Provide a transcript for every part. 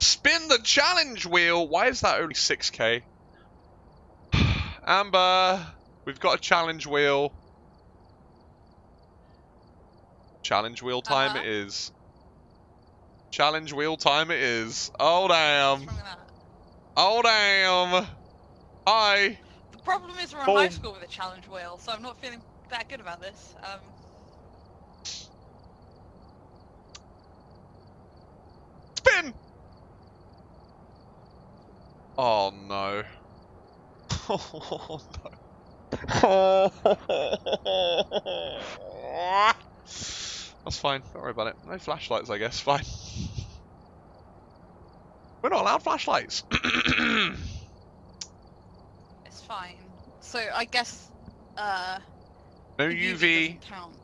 Spin the challenge wheel! Why is that only 6k? Amber, we've got a challenge wheel. Challenge wheel time Uh-huh. it is. Challenge wheel time it is. Oh damn. What's wrong with that? Oh damn. Hi. The problem is we're in Boom. high school with a challenge wheel, so I'm not feeling that good about this. Um, Oh no. Oh no. That's fine, don't worry about it. No flashlights, I guess, fine. We're not allowed flashlights. it's fine. So I guess uh, no UV UV, count.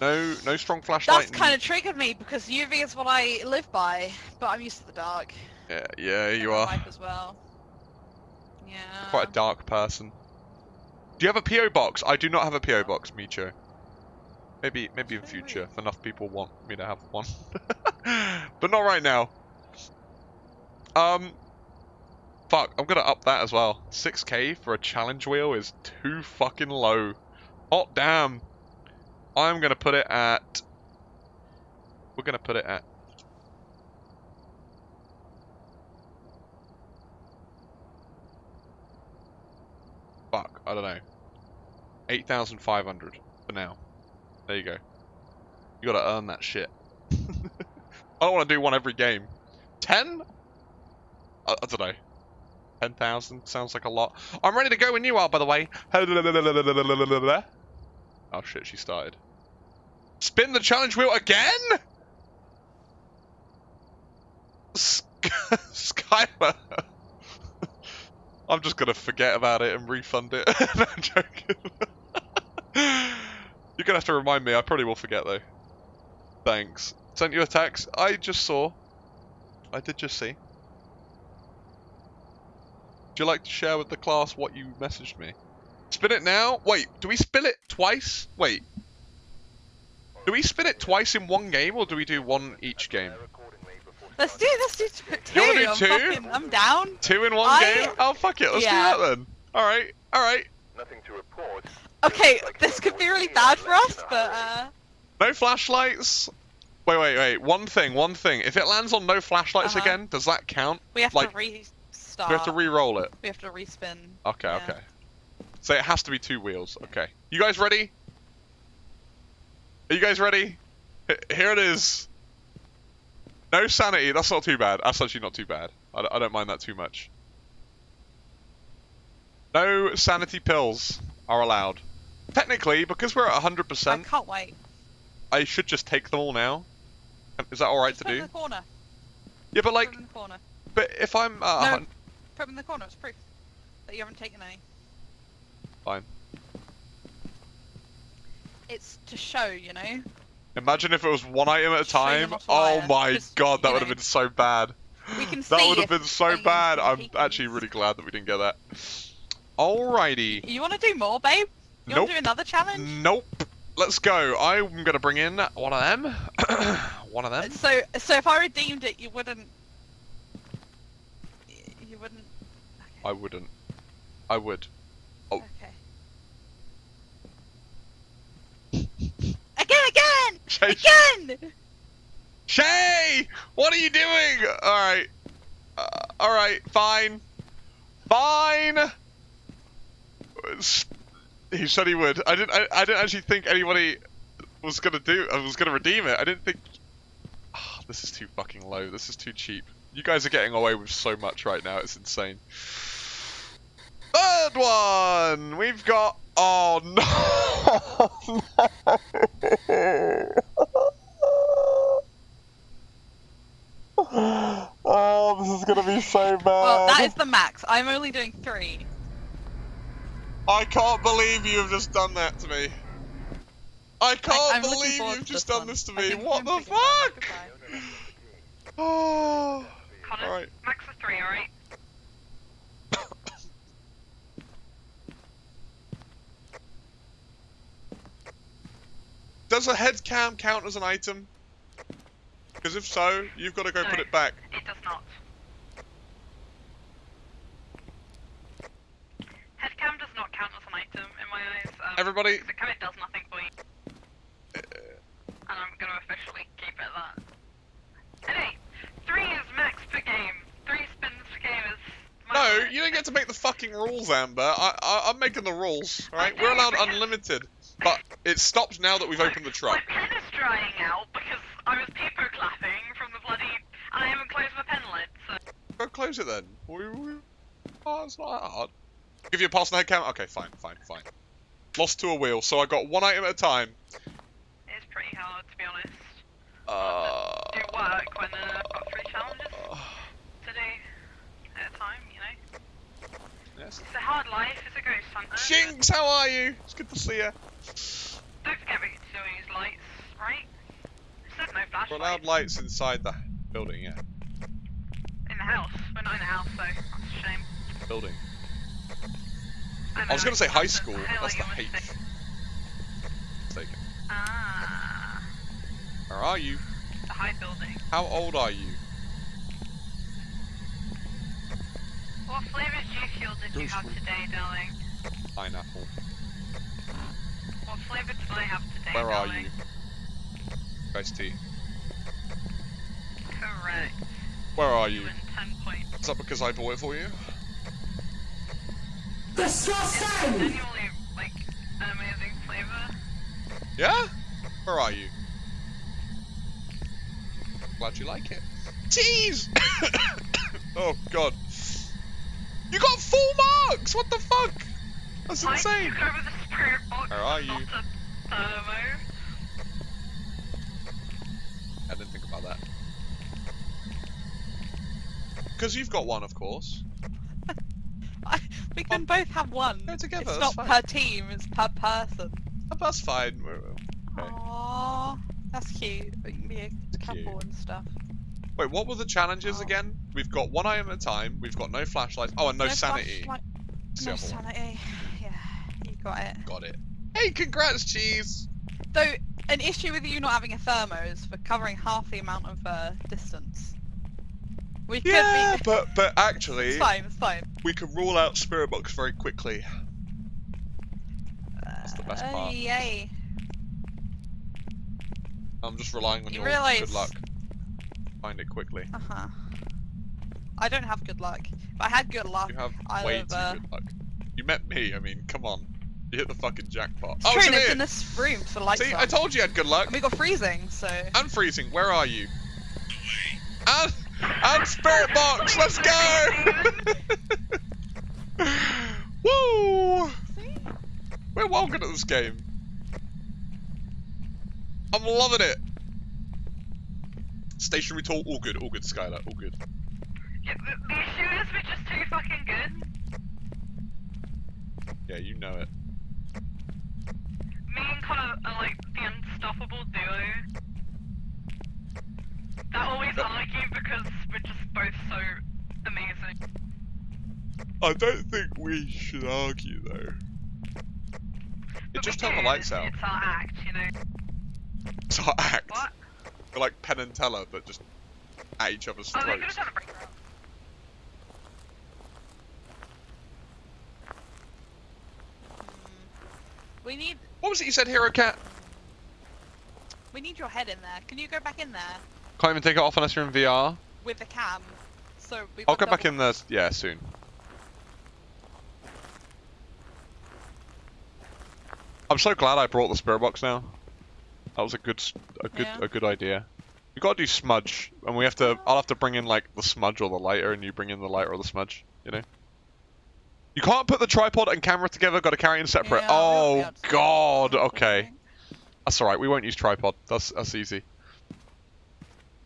No no strong flashlight. That's kind of triggered me because UV is what I live by, but I'm used to the dark. Yeah, yeah, you are. as well. Yeah. Quite a dark person. Do you have a PO box? I do not have a PO box, Micho. Maybe, maybe in future, if enough people want me to have one. but not right now. Um, fuck, I'm gonna up that as well. 6k for a challenge wheel is too fucking low. Hot damn. I'm gonna put it at. We're gonna put it at. Fuck, I don't know. 8,500 for now. There you go. You gotta earn that shit. I don't want to do one every game. 10? I, I don't know. 10,000 sounds like a lot. I'm ready to go when you are, by the way. Oh shit, she started. Spin the challenge wheel again? Sk. I'm just gonna forget about it and refund it. no, I'm joking. You're gonna have to remind me. I probably will forget though. Thanks. Sent you a text. I just saw. I did just see. Would you like to share with the class what you messaged me? Spin it now? Wait, do we spin it twice? Wait. Do we spin it twice in one game or do we do one each game? Let's do let's do two. You wanna do I'm two? fucking I'm down. Two in one I- game? Oh fuck it, let's Yeah. do that then. Alright, alright. Nothing to report. Okay, this could be really bad for us, but uh, No flashlights? Wait, wait, wait. One thing, one thing. If it lands on no flashlights Uh-huh. again, does that count? we have Like, to restart. We have to re-roll it? We have to respin. Okay, Yeah. okay. So it has to be two wheels. Okay. You guys ready? Are you guys ready? H- here it is. No sanity. That's not too bad. That's actually not too bad. I, d- I don't mind that too much. No sanity pills are allowed. Technically, because we're at 100%, I can't wait. I should just take them all now. Is that alright to put them do? in the corner. Yeah, but like, put them in the corner. but if I'm uh, No. Put them in the corner. It's proof that you haven't taken any. Fine. It's to show, you know. imagine if it was one item at a time. Oh my Just, god, that would have been so bad. We can That would have been so bad. I'm actually really glad that we didn't get that. Alrighty. You want to do more, babe? You Nope. want to do another challenge? Nope. Let's go. I'm gonna bring in one of them. one of them. So, so if I redeemed it, you wouldn't. You wouldn't. I wouldn't. I would. Oh. Okay. Again, again, Shay, again. Shay! What are you doing? Alright. Uh, Alright, fine. Fine! He said he would. I didn't I, I didn't actually think anybody was gonna do I was gonna redeem it. I didn't think Ah, this is too fucking low. This is too cheap. You guys are getting away with so much right now, it's insane. Third one! We've got Oh no! oh, this is gonna be so bad. Well, that is the max. I'm only doing three. I can't believe you have just done that to me. I can't I'm believe you've just done one. this to me. What I'm the thinking about it. fuck? Oh. Connor, Alright. max of three, alright? Does a head cam count as an item? Because if so, you've got to go put it back. It does not. Headcam does not count as an item in my eyes. Um, Everybody, The it does nothing for you. And I'm gonna officially keep it that. Hey, three is max per game. Three spins per game is. no, you don't get to make the fucking rules, Amber. I, I, I'm making the rules, right? We're allowed unlimited, it stopped now that we've opened the truck. My pen is drying out because I was people clapping from the bloody. And I haven't closed my pen lid, so. Go close it then. Oh, it's not that hard. Give you a pass on the? Okay, fine, fine, fine. Lost to a wheel, so I got one item at a time. It's pretty hard, to be honest. Uh, Do work when uh, I've got three challenges to do at a time, you know? yes. It's a hard life, it's a ghost hunter. Shinx, how are you? It's good to see you. Don't we can still use lights, right? It says no We're allowed lights inside the building, yeah. in the house. We're not in the house, so that's a shame. Building. I, I was gonna say high that's school. the That's the you wanna eighth. say. Mistaken. Ah, Where are you? the high building. How old are you? What flavour G Fuel did you Ghost have fruit. today, darling? Pineapple. What flavour did I have today, Where are you? Iced tea. Correct. Where are You you? 10 points. Is that because I bought it for you? Genuinely, like, an amazing flavour. Yeah? Where are you? Glad you like it. Cheese! oh god. You got full marks! What the fuck? That's insane! took over the spirit box, Where are you? I didn't think about that. Because you've got one, of course. We can oh, both have one. Go together, It's not fine. per team, it's per person. Oh, That's fine. We're- Okay. Aww, that's cute. We can be a couple cute. and stuff. Wait, what were the challenges Oh. again? We've got one item at a time, we've got no flashlights. Oh, and no, sanity. flashlight- It's No sanity. Yeah, you got it. Got it. Hey, congrats, Cheese! Though, an issue with you not having a thermo is for covering half the amount of uh, distance. We could Yeah, be. but but actually, It's fine, it's fine. we could rule out Spirit Box very quickly. That's the best Uh, part. Yay. I'm just relying on You your realise- good luck. Find it quickly. Uh huh. I don't have good luck. If I had good luck, You have I way would've, too uh, good luck. You met me. I mean, come on. You hit the fucking jackpot. it's oh, true, it's in it's here. in this room for lights See, on. I told you you had good luck. And we got freezing, so. And freezing. Where are you? And and Spirit Box. Let's go. Woo! See? We're well good at this game. I'm loving it. Stationary tool, all good, all good, Skylar, all good. Yeah, the, the issue is just too fucking good. Yeah, you know it. Me and Connor are like the unstoppable duo. That always argue because we're just both so amazing. I don't think we should argue though. It just we turn the lights out. It's our act, you know. It's our act. What? We're like Penn and Teller, but just at each other's Oh, throats. have done a breakdown. Mm. We need What was it you said, Hero Cat? we need your head in there. Can you go back in there Can't even take it off unless you're in VR. with the cam? So we. I'll go back in there, yeah, soon. I'm so glad I brought the spirit box now. That was a good, a good, Yeah. a good idea. We gotta do smudge, and we have to. I'll have to bring in like the smudge or the lighter, and you bring in the lighter or the smudge. You know. You can't put the tripod and camera together. Got to carry in separate. oh God. Okay. That's all right. We won't use tripod. That's that's easy.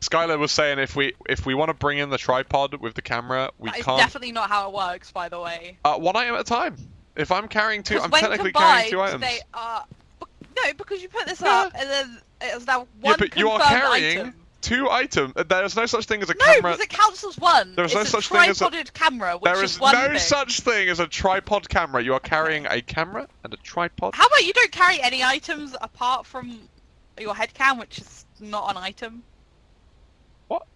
Skylar was saying if we if we want to bring in the tripod with the camera, we That can't. definitely not how it works, by the way. Uh, one item at a time. If I'm carrying two, I'm technically carrying two items. They are. No, because you put this Yeah. up and then it's now one. Yeah, but you are carrying item. Two items. Uh, There's no such thing as a No, camera. because it counts as one. There is it's no such thing as a- tripoded camera, which There is is no thing. such thing as a tripod camera. You are carrying a camera and a tripod. How about you don't carry any items apart from your head cam, which is not an item? What?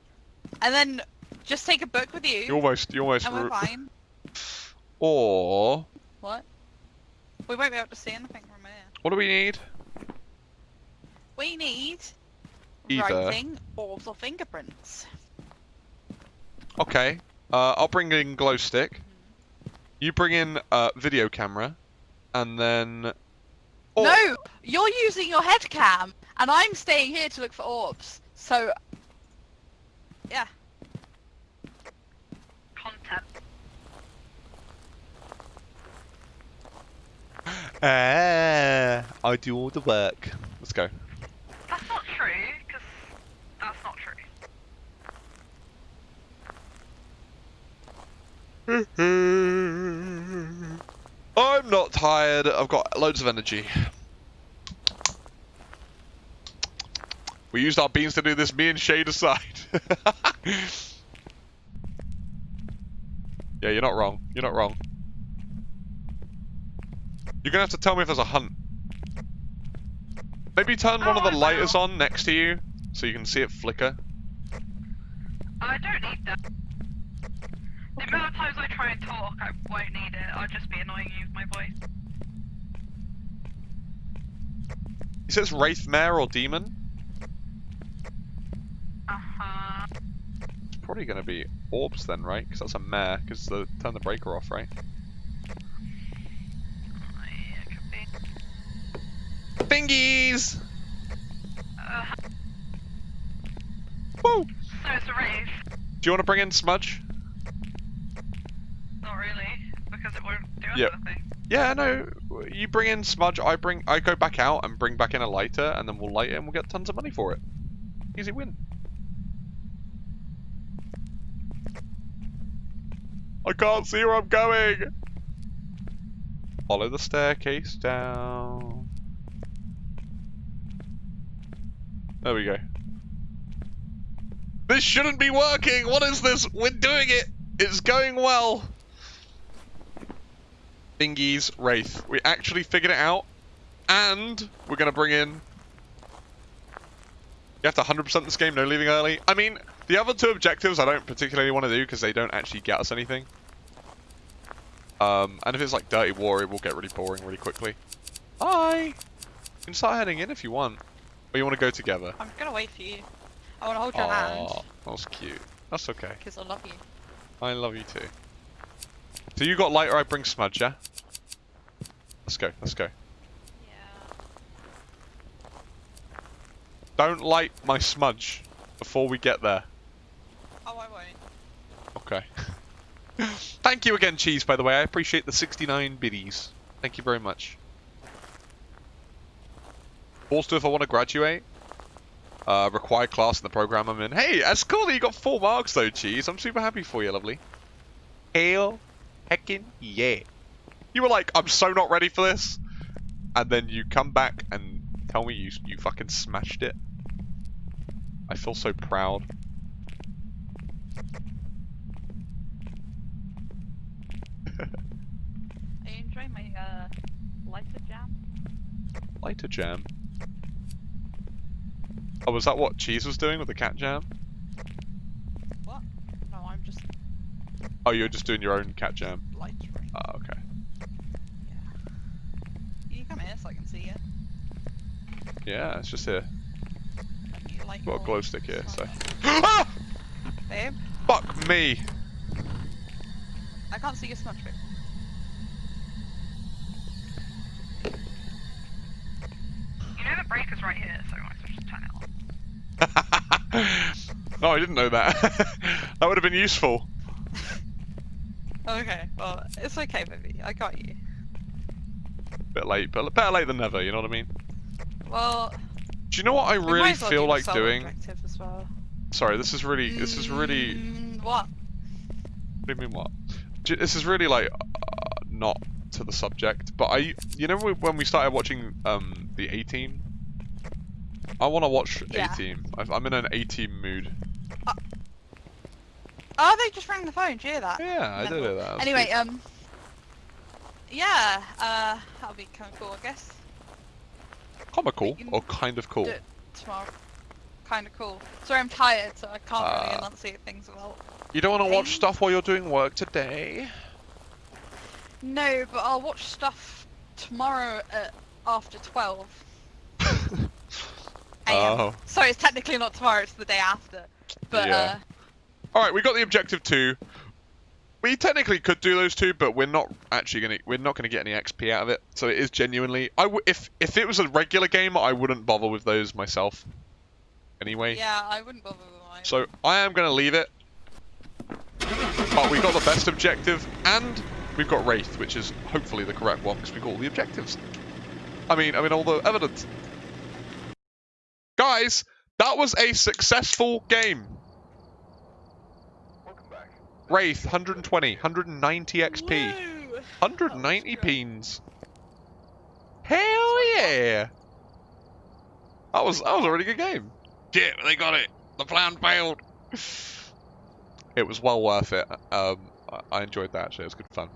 And then just take a book with you, You almost, you almost. and we're fine. Or What? We won't be able to see anything from here. what do we need? We need Either. writing orbs or fingerprints. Okay. Uh, I'll bring in glow stick. You bring in uh, video camera, and then. Oh, No, you're using your head cam, and I'm staying here to look for orbs. So, yeah. Content. Ah, I do all the work. Let's go. That's not true, because that's not true. I'm not tired. I've got loads of energy. We used our beans to do this. Me and Shade aside. yeah, you're not wrong. You're not wrong. You're gonna have to tell me if there's a hunt. Maybe turn one of Oh, the lighters will. on next to you so you can see it flicker. I don't need that. The amount of times I try and talk, I won't need it. I'll just be annoying you with my voice. He says Wraith Mare or Demon. Uh-huh. It's probably gonna be Orbs then, right? Because that's a mare, because the turn the breaker off, right? Yeah, it could be. Bingies! Uh, Woo! so it's a race. Do you want to bring in Smudge? Not really, because it won't do Yep. anything. Yeah, no. You bring in Smudge, I bring, I go back out and bring back in a lighter, and then we'll light it and we'll get tons of money for it. Easy win. I can't see where I'm going. Follow the staircase down. There we go. This shouldn't be working. What is this? We're doing it. It's going well. Bingies Wraith. We actually figured it out. And we're going to bring in... You have to 100% this game, no leaving early. I mean, the other two objectives I don't particularly want to do because they don't actually get us anything. Um, and if it's like Dirty War, it will get really boring really quickly. Hi! You can start heading in if you want. Or you want to go together. I'm gonna wait for you. I wanna hold your hand, Aw, that cute. That's okay. because I love you. I love you too. So you got lighter, I bring smudge, yeah? Let's go, let's go. Yeah. Don't light my smudge before we get there. Oh, I won't. Okay. Thank you again, Cheese, by the way. I appreciate the 69 biddies. Thank you very much. Also, if I want to graduate, uh, required class in the program I'm in. Hey, that's cool that you got four marks though, Cheese. I'm super happy for you, lovely. Hail heckin' yeah. You were like, I'm so not ready for this. And then you come back and tell me you, you fucking smashed it. I feel so proud. Are you enjoying my uh, lighter jam? Lighter jam. Oh, was that what Cheese was doing with the cat jam? What? No, I'm just Oh, you're just doing your own cat jam. lightering. Oh, okay. Yeah. You come here so I can see you. Yeah, it's just here. Light Got a glow stick here, so. ah! Babe, Fuck me! I can't see your smudge babe. You know the breaker's right here, so I might as well just turn it on. oh, I didn't know that. that would have been useful. Okay, well, it's okay, baby. I got you. Bit late, but better late than never, you know what I mean? Well, Do you know what I really well feel like doing? well. Sorry, this is really, this is really, Mm, what? what do you mean what? This is really like, uh, not to the subject, but I, you know when we started watching um the A-Team? I want to watch Yeah. A-Team. I'm in an A-Team mood. Oh, they just rang the phone. Did you hear that? Yeah, I did hear that. Anyway, cute. um, yeah, uh, that'll be kind of cool, I guess. comical or kind of cool. tomorrow. kind of cool. Sorry, I'm tired, so I can't really Ah. enunciate things well. You don't want to watch stuff while you're doing work today? No, but I'll watch stuff tomorrow at after 12 a.m. Oh. Sorry, it's technically not tomorrow, it's the day after. But, Yeah. uh, Alright, we got the objective two. We technically could do those two, but we're not actually gonna we're not gonna get any XP out of it. So it is genuinely I w- if if it was a regular game, I wouldn't bother with those myself. Anyway. yeah, I wouldn't bother with mine. So I am gonna leave it. But we got the best objective, and we've got Wraith, which is hopefully the correct one because we got all the objectives. I mean, I mean all the evidence. Guys, that was a successful game. Welcome back. Wraith, 120, 190 XP, Woo! 190 That was great. peens. Hell yeah! That was that was a really good game. Shit, they got it. The plan failed. It was well worth it. Um, I- I enjoyed that actually. It was good fun.